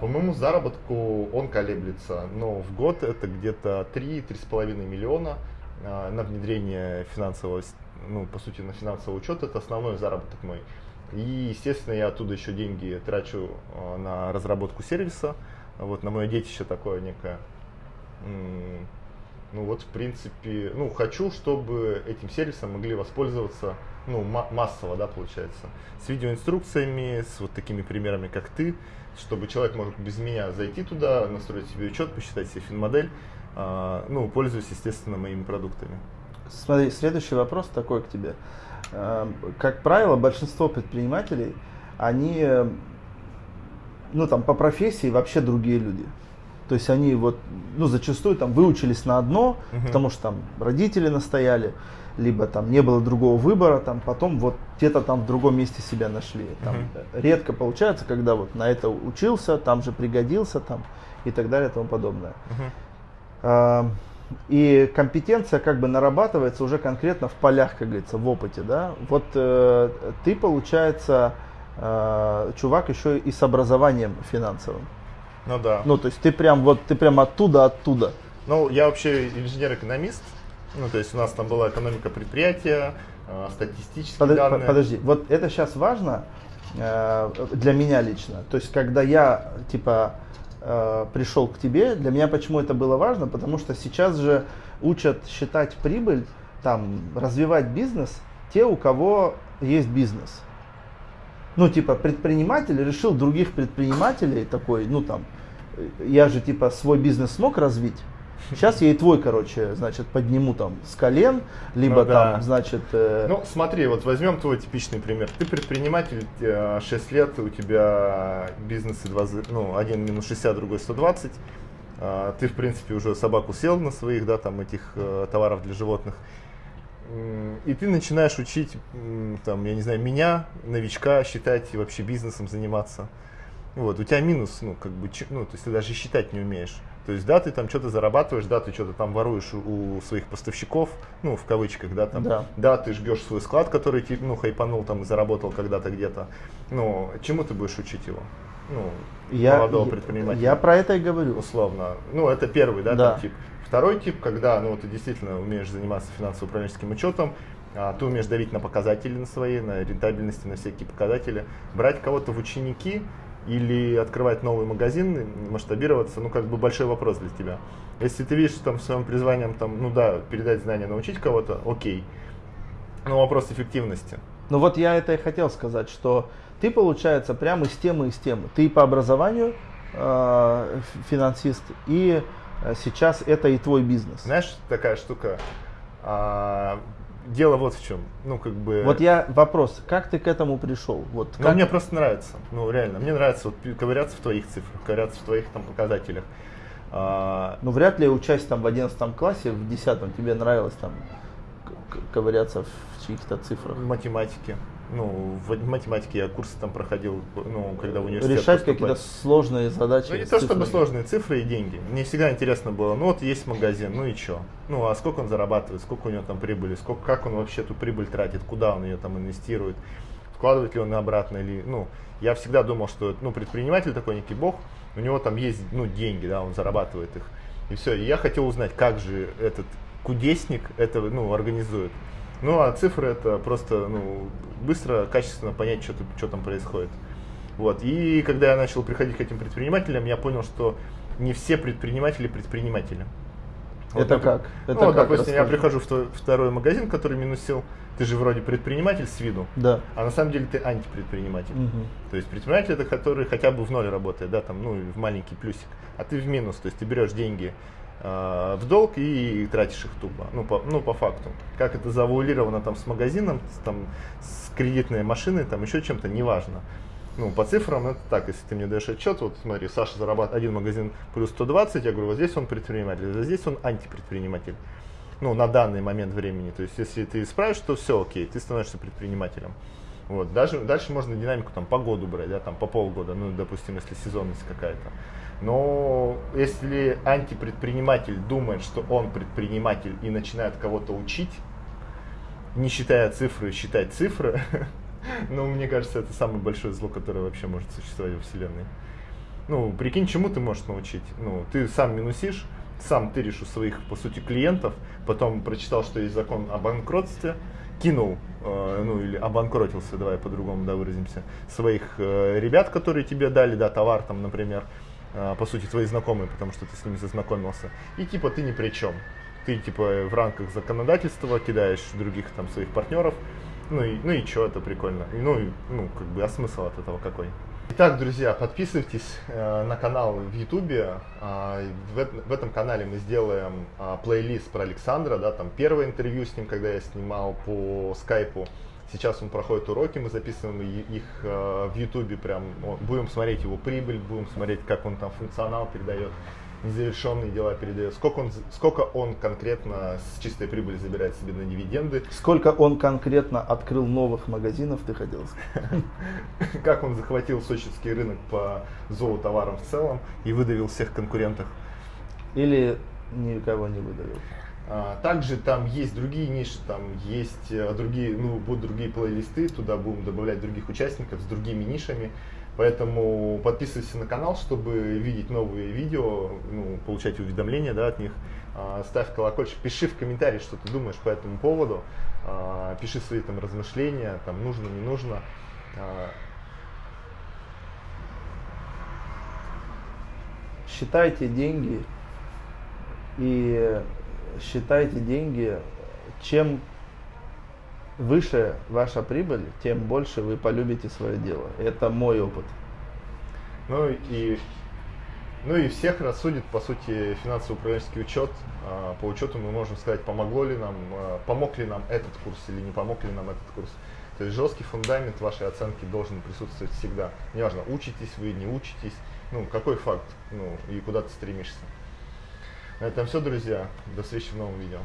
По моему заработку он колеблется, но в год это где-то 3-3,5 миллиона на внедрение финансового ну, по сути, на финансовый учет, это основной заработок мой. И, естественно, я оттуда еще деньги трачу э, на разработку сервиса, вот на мое детище такое некое. Ну вот, в принципе, ну, хочу, чтобы этим сервисом могли воспользоваться, ну, массово, да, получается, с видеоинструкциями, с вот такими примерами, как ты, чтобы человек мог без меня зайти туда, настроить себе учет, посчитать себе фин-модель, а, ну, пользуясь, естественно, моими продуктами. Смотри, следующий вопрос такой к тебе. Э, как правило, большинство предпринимателей, они, ну там по профессии вообще другие люди. То есть они вот, ну зачастую там выучились на одно, угу. потому что там родители настояли, либо там не было другого выбора, там потом вот где-то там в другом месте себя нашли. Там угу. редко получается, когда вот на это учился, там же пригодился, там и так далее и тому подобное. Угу. И компетенция как бы нарабатывается уже конкретно в полях, как говорится, в опыте, да. Вот э, ты, получается, э, чувак еще и с образованием финансовым. Ну да. Ну, то есть ты прям вот, ты прям оттуда, оттуда. Ну, я вообще инженер-экономист. Ну, то есть у нас там была экономика предприятия, э, статистические Под, данные. Подожди, вот это сейчас важно э, для меня лично. То есть, когда я, типа, э, пришел к тебе, для меня почему это было важно? Потому что сейчас же учат считать прибыль, там, развивать бизнес те, у кого есть бизнес. Ну, типа, предприниматель решил других предпринимателей такой, ну, там, я же, типа, свой бизнес смог развить, Сейчас я и твой, короче, значит, подниму там с колен, либо ну, да. там, значит... Э... Ну, смотри, вот возьмем твой типичный пример. Ты предприниматель, 6 э, лет, у тебя бизнесы 20, ну, один минус 60, другой 120. А, ты, в принципе, уже собаку сел на своих, да, там, этих э, товаров для животных. И ты начинаешь учить, там, я не знаю, меня, новичка, считать и вообще бизнесом заниматься. Вот, у тебя минус, ну, как бы, ну, то есть ты даже считать не умеешь. То есть, да, ты там что-то зарабатываешь, да, ты что-то там воруешь у своих поставщиков, ну, в кавычках, да, там, да, да ты жгешь свой склад, который ну, хайпанул там и заработал когда-то где-то. Ну, чему ты будешь учить его? Ну, я, молодого предпринимателя. Я про это и говорю. Условно. Ну, это первый, да, да. Там, тип. Второй тип, когда, ну, ты действительно умеешь заниматься финансово-управленческим учетом, а, ты умеешь давить на показатели на свои, на рентабельности, на всякие показатели, брать кого-то в ученики, или открывать новый магазин, масштабироваться, ну, как бы большой вопрос для тебя. Если ты видишь там своим призванием, там, ну да, передать знания, научить кого-то, окей. Но вопрос эффективности. Ну вот я это и хотел сказать, что ты, получается, прямо из темы, из темы. Ты по образованию э, финансист, и э, сейчас это и твой бизнес. Знаешь, такая штука, а, дело вот в чем. Ну, как бы... Вот я вопрос, как ты к этому пришел? Вот, ну, как... мне просто нравится. Ну, реально, мне нравится вот ковыряться в твоих цифрах, ковыряться в твоих там показателях. А... Ну, вряд ли учась там в 11 классе, в 10 тебе нравилось там ковыряться в чьих-то цифрах. В математике ну, в математике я курсы там проходил, ну, когда в университет Решать какие-то сложные задачи. Ну, не то чтобы сложные цифры и деньги. Мне всегда интересно было, ну, вот есть магазин, ну и что? Ну, а сколько он зарабатывает, сколько у него там прибыли, сколько, как он вообще эту прибыль тратит, куда он ее там инвестирует, вкладывает ли он обратно или, ну, я всегда думал, что, ну, предприниматель такой некий бог, у него там есть, ну, деньги, да, он зарабатывает их. И все, и я хотел узнать, как же этот кудесник это, ну, организует. Ну, а цифры это просто ну, быстро, качественно понять, что, что там происходит. Вот. И когда я начал приходить к этим предпринимателям, я понял, что не все предприниматели предприниматели. Вот это как? Ну, это вот, как? допустим, Расскажи. я прихожу в второй магазин, который минусил. Ты же вроде предприниматель с виду, да. а на самом деле ты антипредприниматель. Угу. То есть предприниматель это который хотя бы в ноль работает, да, там, ну, в маленький плюсик, а ты в минус, то есть ты берешь деньги Э, в долг и тратишь их тупо, ну по, ну, по факту. Как это завуалировано там с магазином, с, там, с кредитной машиной, там еще чем-то, неважно. Ну, по цифрам это так, если ты мне даешь отчет, вот смотри, Саша зарабатывает один магазин плюс 120, я говорю, вот здесь он предприниматель, а здесь он антипредприниматель. Ну, на данный момент времени. То есть, если ты справишь, то все окей, ты становишься предпринимателем. Вот, даже, дальше можно динамику там по году брать, да, там по полгода, ну, допустим, если сезонность какая-то. Но если антипредприниматель думает, что он предприниматель и начинает кого-то учить, не считая цифры, считать цифры, ну, мне кажется, это самое большое зло, которое вообще может существовать во Вселенной. Ну, прикинь, чему ты можешь научить? Ну, ты сам минусишь, сам тыришь у своих, по сути, клиентов, потом прочитал, что есть закон о банкротстве, кинул, э, ну или обанкротился, давай по-другому да, выразимся, своих э, ребят, которые тебе дали, да, товар там, например, по сути, твои знакомые, потому что ты с ними зазнакомился. И типа ты ни при чем. Ты типа в рамках законодательства кидаешь других там своих партнеров. Ну и, ну и что, это прикольно. И, ну, и, ну, как бы, а смысл от этого какой? Итак, друзья, подписывайтесь э, на канал в Ютубе. Э, в, в этом канале мы сделаем э, плейлист про Александра, да, там первое интервью с ним, когда я снимал по скайпу. Сейчас он проходит уроки, мы записываем их э, в Ютубе, прям будем смотреть его прибыль, будем смотреть, как он там функционал передает незавершенные дела передает, сколько он, сколько он конкретно с чистой прибыли забирает себе на дивиденды. Сколько он конкретно открыл новых магазинов, ты хотел сказать? Как он захватил сочинский рынок по золотоварам в целом и выдавил всех конкурентов. Или никого не выдавил. А, также там есть другие ниши, там есть э, другие, ну, будут другие плейлисты, туда будем добавлять других участников с другими нишами. Поэтому подписывайся на канал, чтобы видеть новые видео, ну, получать уведомления да, от них. А, ставь колокольчик, пиши в комментарии, что ты думаешь по этому поводу. А, пиши свои там размышления, там нужно, не нужно. Считайте деньги и считайте деньги, чем выше ваша прибыль, тем больше вы полюбите свое дело. Это мой опыт. Ну и, ну и всех рассудит, по сути, финансово-управленческий учет. А, по учету мы можем сказать, помогло ли нам, а, помог ли нам этот курс или не помог ли нам этот курс. То есть жесткий фундамент вашей оценки должен присутствовать всегда. Неважно, учитесь вы, не учитесь, ну, какой факт, ну, и куда ты стремишься. На этом все, друзья. До встречи в новом видео.